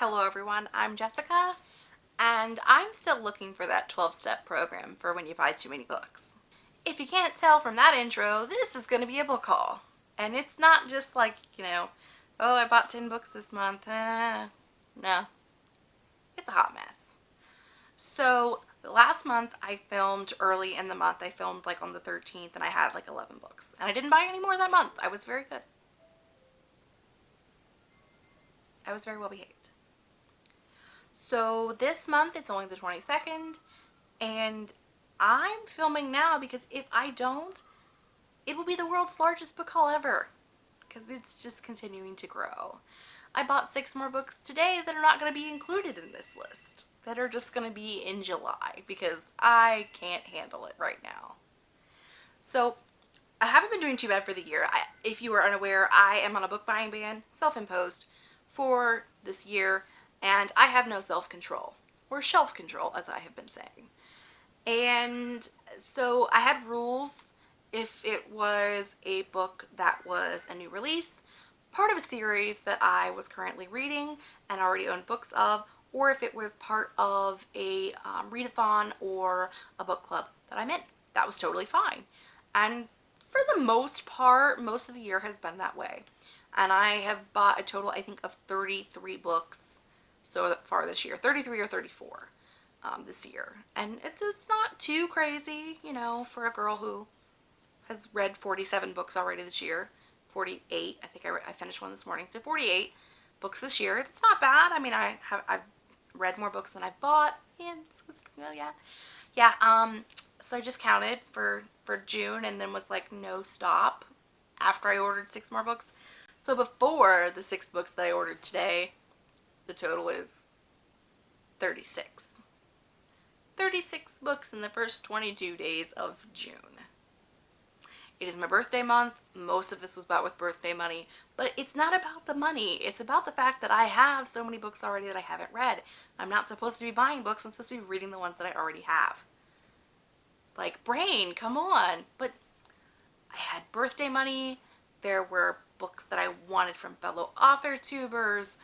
Hello everyone, I'm Jessica and I'm still looking for that 12-step program for when you buy too many books. If you can't tell from that intro, this is going to be a book haul. And it's not just like, you know, oh I bought 10 books this month. Eh, no, it's a hot mess. So last month I filmed early in the month. I filmed like on the 13th and I had like 11 books. And I didn't buy any more that month. I was very good. I was very well behaved. So this month it's only the 22nd and I'm filming now because if I don't, it will be the world's largest book haul ever because it's just continuing to grow. I bought six more books today that are not going to be included in this list that are just going to be in July because I can't handle it right now. So I haven't been doing too bad for the year. I, if you are unaware, I am on a book buying ban, self-imposed, for this year and I have no self-control or shelf control as I have been saying. And so I had rules. If it was a book that was a new release part of a series that I was currently reading and already owned books of or if it was part of a um, readathon or a book club that I'm in that was totally fine. And for the most part most of the year has been that way. And I have bought a total I think of 33 books so far this year 33 or 34 um, this year. And it's not too crazy you know for a girl who has read 47 books already this year. 48 I think I, I finished one this morning so 48 books this year. It's not bad. I mean I have I've read more books than I bought and well yeah. Yeah um so I just counted for for June and then was like no stop after I ordered six more books. So before the six books that I ordered today the total is 36. 36 books in the first 22 days of June. It is my birthday month. Most of this was bought with birthday money, but it's not about the money. It's about the fact that I have so many books already that I haven't read. I'm not supposed to be buying books. I'm supposed to be reading the ones that I already have. Like, brain, come on. But I had birthday money. There were books that I wanted from fellow author tubers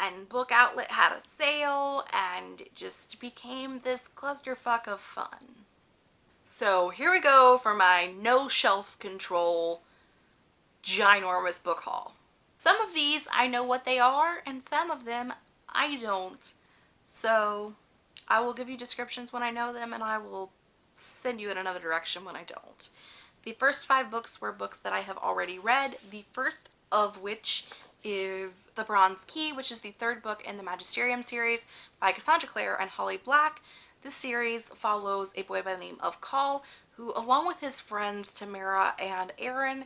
and Book Outlet had a sale and it just became this clusterfuck of fun. So here we go for my no shelf control ginormous book haul. Some of these I know what they are and some of them I don't. So I will give you descriptions when I know them and I will send you in another direction when I don't. The first five books were books that I have already read, the first of which is The Bronze Key, which is the third book in the Magisterium series by Cassandra Clare and Holly Black. This series follows a boy by the name of Call, who along with his friends Tamara and Aaron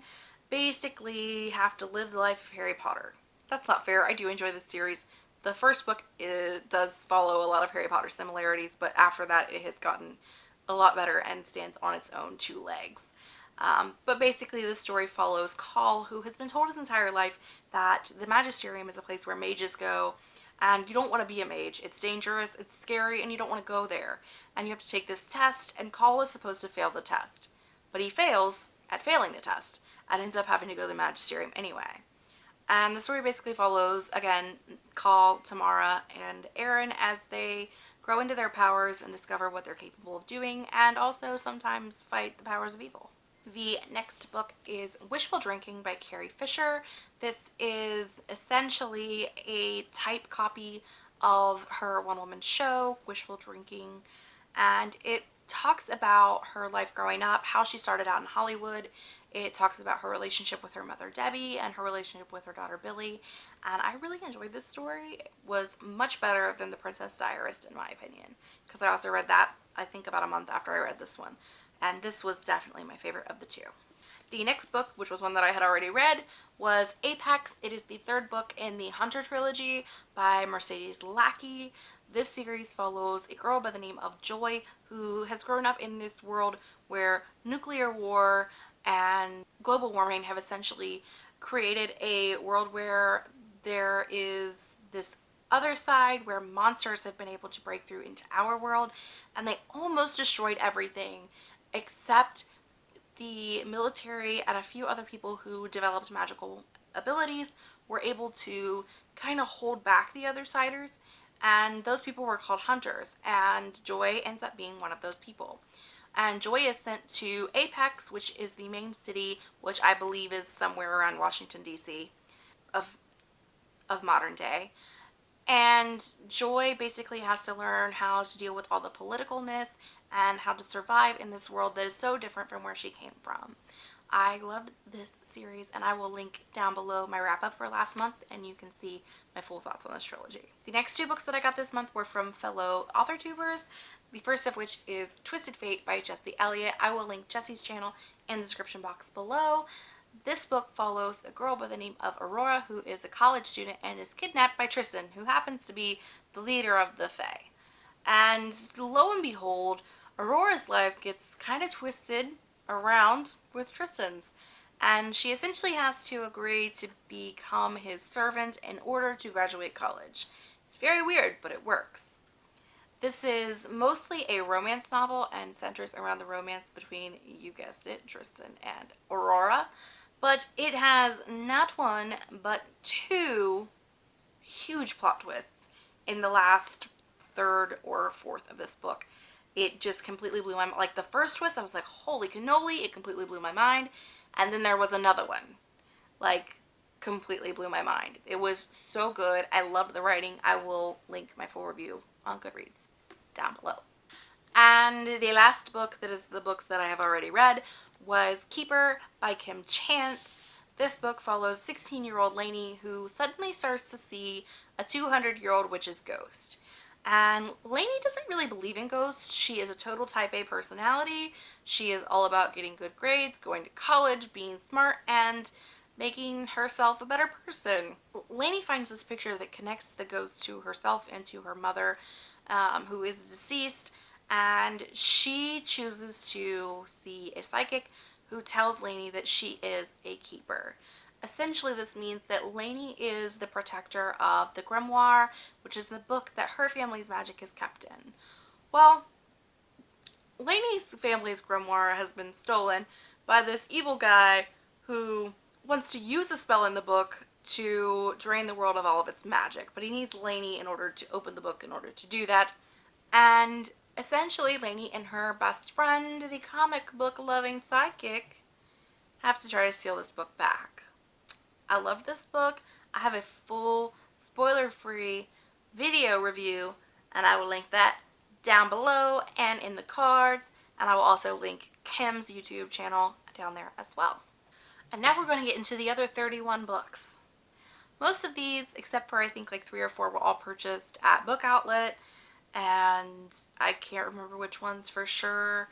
basically have to live the life of Harry Potter. That's not fair. I do enjoy this series. The first book is, does follow a lot of Harry Potter similarities, but after that it has gotten a lot better and stands on its own two legs. Um, but basically the story follows Call, who has been told his entire life that the Magisterium is a place where mages go and you don't want to be a mage. It's dangerous, it's scary, and you don't want to go there. And you have to take this test, and Call is supposed to fail the test. But he fails at failing the test and ends up having to go to the Magisterium anyway. And the story basically follows, again, Call, Tamara, and Aaron as they grow into their powers and discover what they're capable of doing, and also sometimes fight the powers of evil. The next book is Wishful Drinking by Carrie Fisher. This is essentially a type copy of her one-woman show, Wishful Drinking, and it talks about her life growing up, how she started out in Hollywood. It talks about her relationship with her mother Debbie and her relationship with her daughter Billie. And I really enjoyed this story. It was much better than The Princess Diarist in my opinion. Because I also read that I think about a month after I read this one and this was definitely my favorite of the two. The next book, which was one that I had already read, was Apex. It is the third book in the Hunter trilogy by Mercedes Lackey. This series follows a girl by the name of Joy who has grown up in this world where nuclear war and global warming have essentially created a world where there is this other side where monsters have been able to break through into our world and they almost destroyed everything except the military and a few other people who developed magical abilities were able to kind of hold back the other siders and those people were called hunters and Joy ends up being one of those people. And Joy is sent to Apex, which is the main city, which I believe is somewhere around Washington, D.C. of of modern day. And Joy basically has to learn how to deal with all the politicalness and how to survive in this world that is so different from where she came from. I loved this series and I will link down below my wrap up for last month and you can see my full thoughts on this trilogy. The next two books that I got this month were from fellow author tubers. The first of which is Twisted Fate by Jesse Elliott. I will link Jesse's channel in the description box below. This book follows a girl by the name of Aurora who is a college student and is kidnapped by Tristan who happens to be the leader of the Fae. And lo and behold, Aurora's life gets kind of twisted around with Tristan's and she essentially has to agree to become his servant in order to graduate college. It's very weird, but it works. This is mostly a romance novel and centers around the romance between, you guessed it, Tristan and Aurora. But it has not one, but two huge plot twists in the last third or fourth of this book. It just completely blew my mind. Like the first twist, I was like, holy cannoli, it completely blew my mind. And then there was another one. Like, completely blew my mind. It was so good. I loved the writing. I will link my full review on Goodreads down below. And the last book that is the books that I have already read was Keeper by Kim Chance. This book follows 16-year-old Lainey who suddenly starts to see a 200-year-old witch's ghost. And Lainey doesn't really believe in ghosts. She is a total type A personality. She is all about getting good grades, going to college, being smart, and making herself a better person. Lainey finds this picture that connects the ghost to herself and to her mother, um, who is deceased, and she chooses to see a psychic who tells Lainey that she is a keeper. Essentially, this means that Lainey is the protector of the grimoire, which is the book that her family's magic is kept in. Well, Lainey's family's grimoire has been stolen by this evil guy who wants to use a spell in the book to drain the world of all of its magic, but he needs Lainey in order to open the book in order to do that. And essentially, Lainey and her best friend, the comic book loving sidekick, have to try to steal this book back. I love this book. I have a full spoiler-free video review and I will link that down below and in the cards and I will also link Kim's YouTube channel down there as well. And now we're going to get into the other 31 books. Most of these, except for I think like three or four, were all purchased at Book Outlet and I can't remember which ones for sure.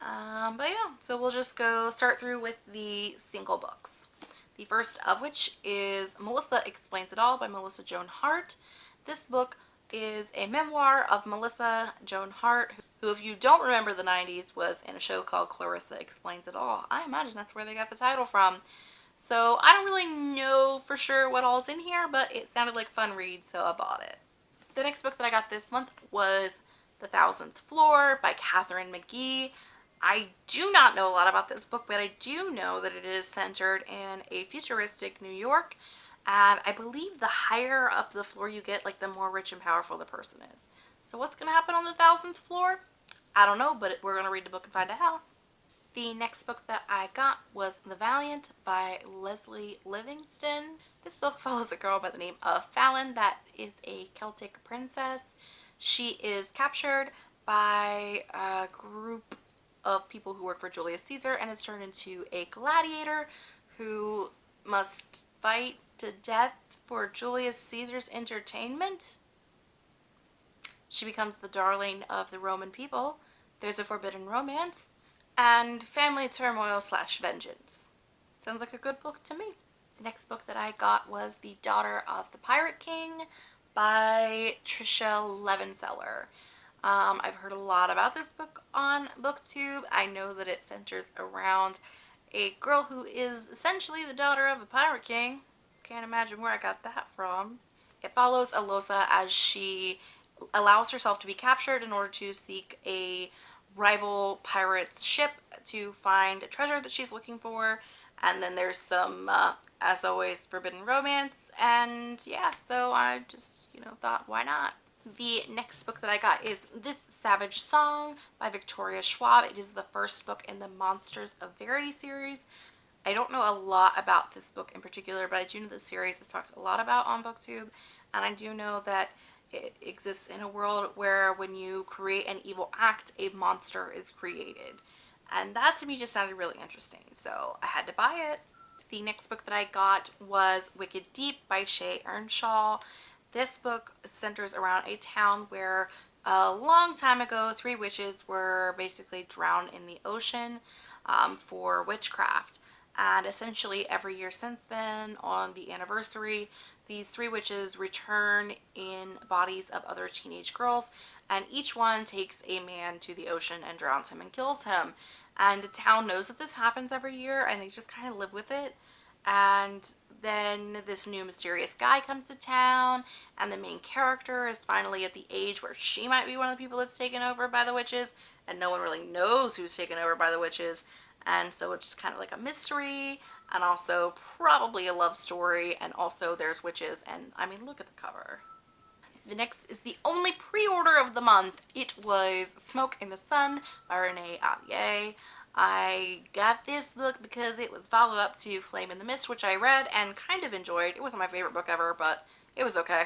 Um, but yeah, so we'll just go start through with the single books. The first of which is Melissa Explains It All by Melissa Joan Hart. This book is a memoir of Melissa Joan Hart, who if you don't remember the 90s was in a show called Clarissa Explains It All. I imagine that's where they got the title from. So I don't really know for sure what all's in here, but it sounded like fun read, so I bought it. The next book that I got this month was The Thousandth Floor by Katharine McGee. I do not know a lot about this book, but I do know that it is centered in a futuristic New York. And I believe the higher up the floor you get, like the more rich and powerful the person is. So what's going to happen on the thousandth floor? I don't know, but we're going to read the book and find out. The next book that I got was The Valiant by Lesley Livingston. This book follows a girl by the name of Fallon that is a Celtic princess. She is captured by a group of people who work for Julius Caesar and is turned into a gladiator who must fight to death for Julius Caesar's entertainment. She becomes the darling of the Roman people. There's a forbidden romance and family turmoil slash vengeance. Sounds like a good book to me. The next book that I got was The Daughter of the Pirate King by Tricia Levenseller. Um, I've heard a lot about this book on booktube. I know that it centers around a girl who is essentially the daughter of a pirate king. Can't imagine where I got that from. It follows Alosa as she allows herself to be captured in order to seek a rival pirate's ship to find a treasure that she's looking for. And then there's some, uh, as always, forbidden romance and yeah, so I just, you know, thought, why not? The next book that I got is This Savage Song by Victoria Schwab. It is the first book in the Monsters of Verity series. I don't know a lot about this book in particular, but I do know the series is talked a lot about on BookTube, and I do know that it exists in a world where when you create an evil act, a monster is created. And that to me just sounded really interesting, so I had to buy it. The next book that I got was Wicked Deep by Shea Ernshaw. This book centers around a town where a long time ago three witches were basically drowned in the ocean um, for witchcraft. And essentially every year since then on the anniversary, these three witches return in bodies of other teenage girls and each one takes a man to the ocean and drowns him and kills him. And the town knows that this happens every year and they just kind of live with it. And then this new mysterious guy comes to town and the main character is finally at the age where she might be one of the people that's taken over by the witches and no one really knows who's taken over by the witches and so it's kind of like a mystery and also probably a love story and also there's witches and I mean look at the cover. The next is the only pre-order of the month. It was Smoke in the Sun by Renee Ahdieh. I got this book because it was follow-up to Flame in the Mist, which I read and kind of enjoyed. It wasn't my favorite book ever, but it was okay.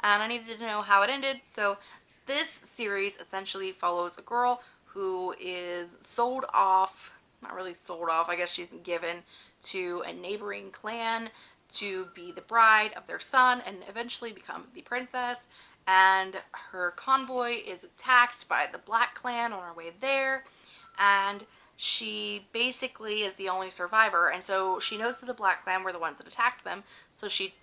And I needed to know how it ended, so this series essentially follows a girl who is sold off, not really sold off, I guess she's given to a neighboring clan to be the bride of their son and eventually become the princess. And her convoy is attacked by the black clan on her way there. And she basically is the only survivor. And so she knows that the black clan were the ones that attacked them. So she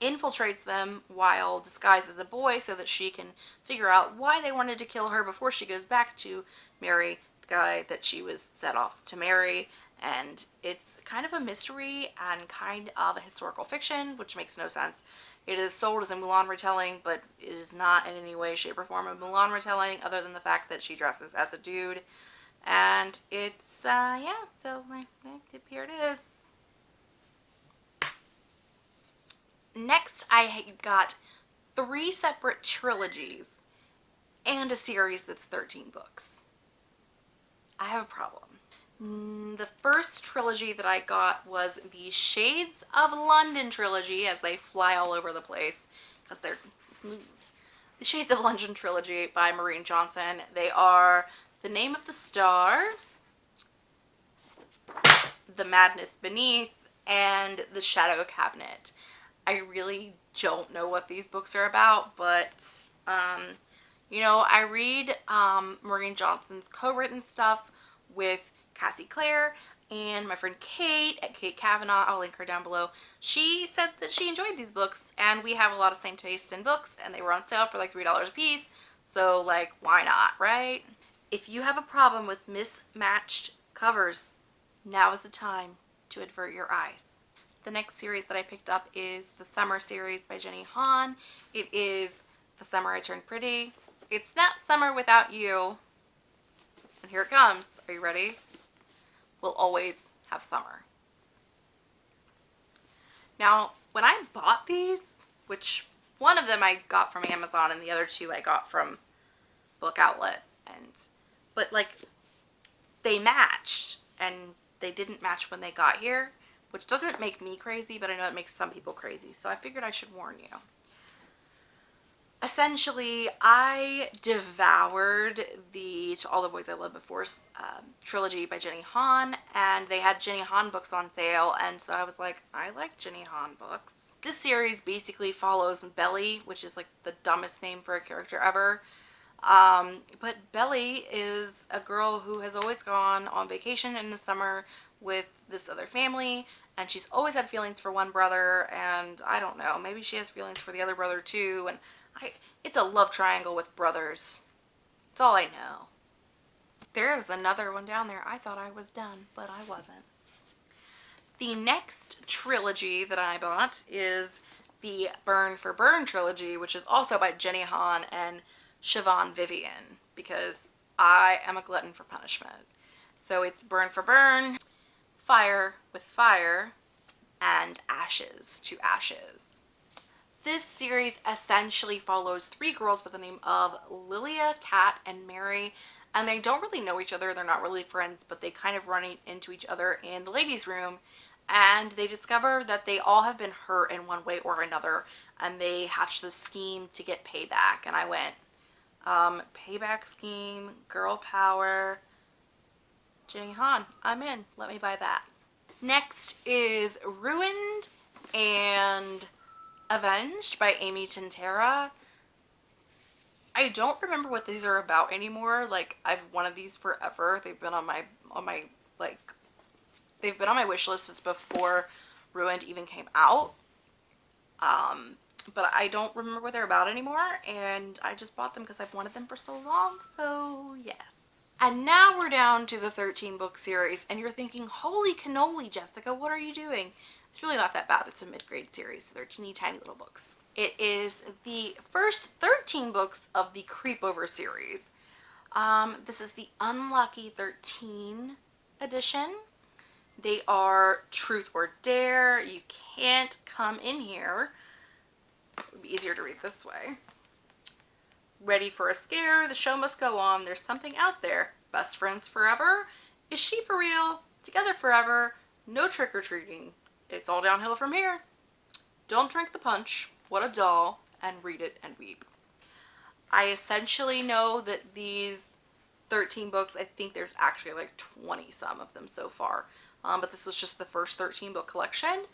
infiltrates them while disguised as a boy so that she can figure out why they wanted to kill her before she goes back to marry guy that she was set off to marry and it's kind of a mystery and kind of a historical fiction, which makes no sense. It is sold as a Mulan retelling, but it is not in any way, shape, or form a Mulan retelling, other than the fact that she dresses as a dude. And it's, uh, yeah, so here it is. Next, I got three separate trilogies and a series that's 13 books. I have a problem. Mm, the first trilogy that I got was the Shades of London trilogy as they fly all over the place because they're smooth. The Shades of London trilogy by Maureen Johnson. They are The Name of the Star, The Madness Beneath, and The Shadow Cabinet. I really don't know what these books are about, but, um, you know, I read um, Maureen Johnson's co-written stuff with Cassie Clare and my friend Kate at Kate Kavanaugh, I'll link her down below. She said that she enjoyed these books and we have a lot of same taste in books and they were on sale for like $3 a piece. So like, why not, right? If you have a problem with mismatched covers, now is the time to avert your eyes. The next series that I picked up is the Summer series by Jenny Han. It is The Summer I Turned Pretty. It's not summer without you. And here it comes. Are you ready? We'll always have summer. Now, when I bought these, which one of them I got from Amazon and the other two I got from Book Outlet, and but like they matched and they didn't match when they got here, which doesn't make me crazy, but I know it makes some people crazy. So I figured I should warn you essentially I devoured the To All the Boys I Loved Before um, trilogy by Jenny Han and they had Jenny Han books on sale and so I was like I like Jenny Han books. This series basically follows Belly which is like the dumbest name for a character ever um, but Belly is a girl who has always gone on vacation in the summer with this other family and she's always had feelings for one brother and I don't know maybe she has feelings for the other brother too and I, it's a love triangle with brothers. That's all I know. There's another one down there. I thought I was done, but I wasn't. The next trilogy that I bought is the Burn for Burn trilogy, which is also by Jenny Han and Siobhan Vivian, because I am a glutton for punishment. So it's Burn for Burn, Fire with Fire, and Ashes to Ashes. This series essentially follows three girls by the name of Lilia, Kat, and Mary and they don't really know each other. They're not really friends, but they kind of run into each other in the ladies' room and they discover that they all have been hurt in one way or another and they hatch this scheme to get payback and I went um, payback scheme girl power. Jenny Han I'm in. Let me buy that. Next is ruined and avenged by Amy Tintera I don't remember what these are about anymore. Like I've wanted these forever. They've been on my on my like They've been on my wish list since before Ruined even came out. Um, but I don't remember what they're about anymore and I just bought them because I've wanted them for so long so yes. And now we're down to the 13 book series and you're thinking holy cannoli Jessica what are you doing it's really not that bad it's a mid-grade series so they're teeny tiny little books it is the first 13 books of the creepover series um, this is the unlucky 13 edition they are truth or dare. You can't come in here. It would be easier to read this way. Ready for a scare. The show must go on. There's something out there. Best friends forever. Is she for real? Together forever. No trick-or-treating. It's all downhill from here. Don't drink the punch. What a doll. And read it and weep. I essentially know that these 13 books, I think there's actually like 20 some of them so far um, but this is just the first 13 book collection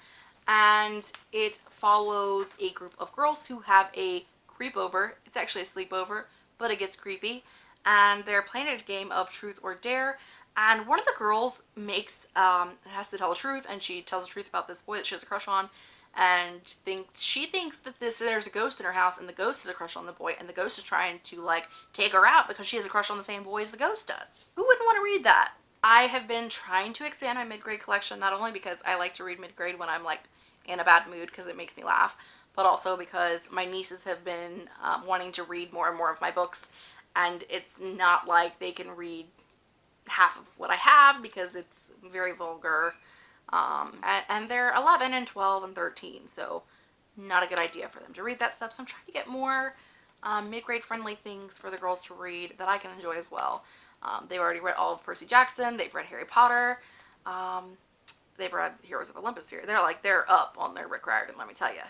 and it follows a group of girls who have a creepover. It's actually a sleepover, but it gets creepy. And they're playing a game of truth or dare. And one of the girls makes, um, has to tell the truth and she tells the truth about this boy that she has a crush on and thinks she thinks that this there's a ghost in her house and the ghost has a crush on the boy and the ghost is trying to like take her out because she has a crush on the same boy as the ghost does. Who wouldn't want to read that? I have been trying to expand my mid-grade collection not only because I like to read mid-grade when I'm like in a bad mood because it makes me laugh but also because my nieces have been um, wanting to read more and more of my books and it's not like they can read half of what I have because it's very vulgar um, and, and they're 11 and 12 and 13 so not a good idea for them to read that stuff so I'm trying to get more um, mid-grade friendly things for the girls to read that I can enjoy as well um, they've already read all of Percy Jackson. They've read Harry Potter. Um, they've read Heroes of Olympus here. They're like, they're up on their Rick Riordan, let me tell you.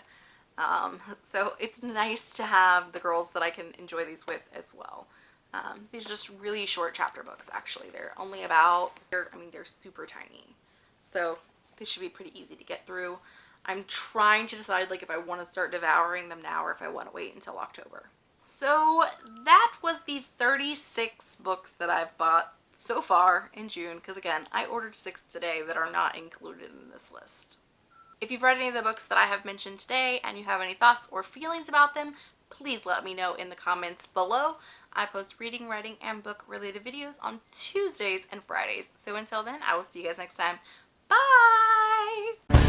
Um, so it's nice to have the girls that I can enjoy these with as well. Um, these are just really short chapter books, actually. They're only about, they're, I mean, they're super tiny. So they should be pretty easy to get through. I'm trying to decide like if I want to start devouring them now or if I want to wait until October. So that was the 36 books that I've bought so far in June because again I ordered six today that are not included in this list. If you've read any of the books that I have mentioned today and you have any thoughts or feelings about them please let me know in the comments below. I post reading, writing, and book related videos on Tuesdays and Fridays. So until then I will see you guys next time. Bye!